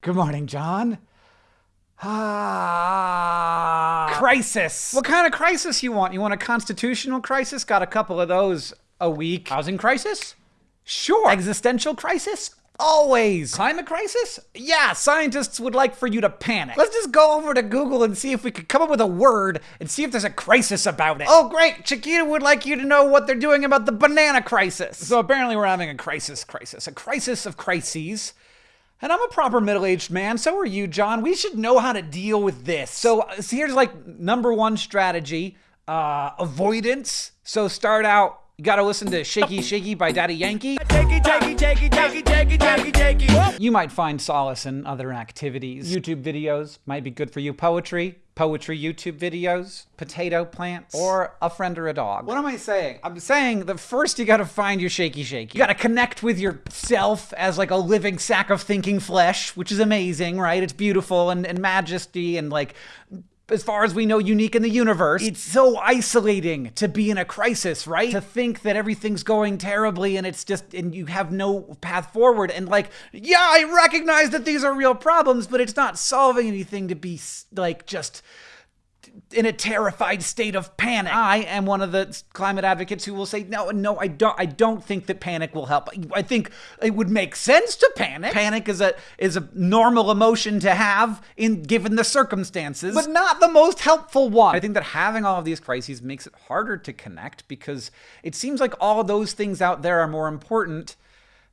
Good morning, John. Ah. Crisis. What kind of crisis you want? You want a constitutional crisis? Got a couple of those a week. Housing crisis? Sure. Existential crisis? Always. Climate crisis? Yeah, scientists would like for you to panic. Let's just go over to Google and see if we could come up with a word and see if there's a crisis about it. Oh, great. Chiquita would like you to know what they're doing about the banana crisis. So apparently we're having a crisis crisis, a crisis of crises. And I'm a proper middle-aged man, so are you, John. We should know how to deal with this. So, so here's like number one strategy, uh, avoidance. So start out, you gotta listen to Shaky Shaky by Daddy Yankee. You might find solace in other activities. YouTube videos might be good for you. Poetry, poetry YouTube videos, potato plants, or a friend or a dog. What am I saying? I'm saying that first you gotta find your shaky shaky. You gotta connect with yourself as like a living sack of thinking flesh, which is amazing, right? It's beautiful and, and majesty and like as far as we know, unique in the universe. It's so isolating to be in a crisis, right? To think that everything's going terribly and it's just, and you have no path forward. And like, yeah, I recognize that these are real problems, but it's not solving anything to be like just in a terrified state of panic. I am one of the climate advocates who will say, no, no, I don't, I don't think that panic will help. I think it would make sense to panic. Panic is a, is a normal emotion to have in given the circumstances, but not the most helpful one. I think that having all of these crises makes it harder to connect because it seems like all of those things out there are more important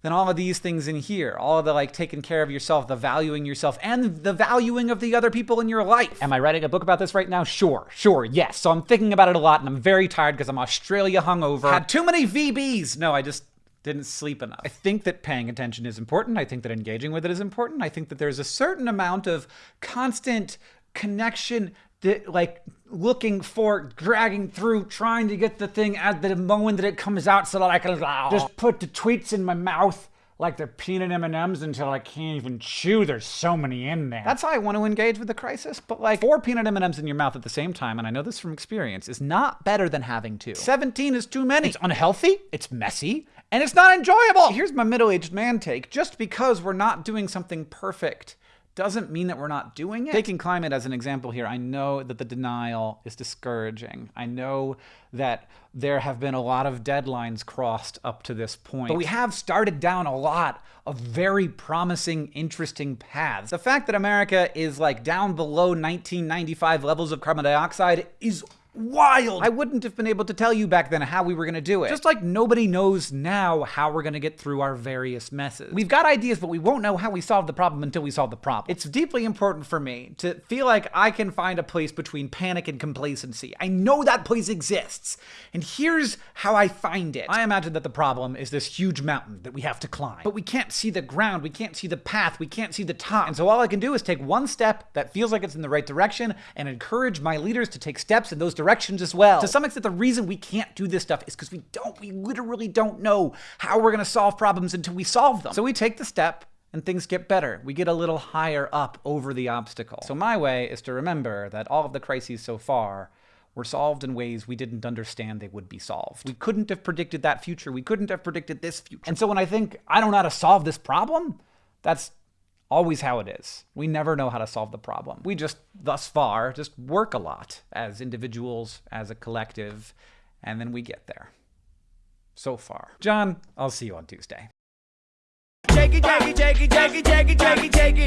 than all of these things in here. All of the like taking care of yourself, the valuing yourself, and the valuing of the other people in your life. Am I writing a book about this right now? Sure, sure, yes. So I'm thinking about it a lot and I'm very tired because I'm Australia hungover. Had too many VBs. No, I just didn't sleep enough. I think that paying attention is important. I think that engaging with it is important. I think that there's a certain amount of constant connection that like looking for, dragging through, trying to get the thing at the moment that it comes out so that I can just put the tweets in my mouth like they're peanut M&Ms until I can't even chew. There's so many in there. That's how I want to engage with the crisis. But like four peanut M&Ms in your mouth at the same time, and I know this from experience, is not better than having two. 17 is too many. It's unhealthy, it's messy, and it's not enjoyable. Here's my middle-aged man take. Just because we're not doing something perfect doesn't mean that we're not doing it. Taking climate as an example here, I know that the denial is discouraging. I know that there have been a lot of deadlines crossed up to this point. But we have started down a lot of very promising, interesting paths. The fact that America is like down below 1995 levels of carbon dioxide is wild. I wouldn't have been able to tell you back then how we were going to do it. Just like nobody knows now how we're going to get through our various messes. We've got ideas, but we won't know how we solve the problem until we solve the problem. It's deeply important for me to feel like I can find a place between panic and complacency. I know that place exists. And here's how I find it. I imagine that the problem is this huge mountain that we have to climb. But we can't see the ground, we can't see the path, we can't see the top. And so all I can do is take one step that feels like it's in the right direction and encourage my leaders to take steps in those directions directions as well. To some extent, the reason we can't do this stuff is because we don't, we literally don't know how we're gonna solve problems until we solve them. So we take the step and things get better. We get a little higher up over the obstacle. So my way is to remember that all of the crises so far were solved in ways we didn't understand they would be solved. We couldn't have predicted that future. We couldn't have predicted this future. And so when I think, I don't know how to solve this problem, that's always how it is. We never know how to solve the problem. We just, thus far, just work a lot as individuals, as a collective, and then we get there. So far. John, I'll see you on Tuesday.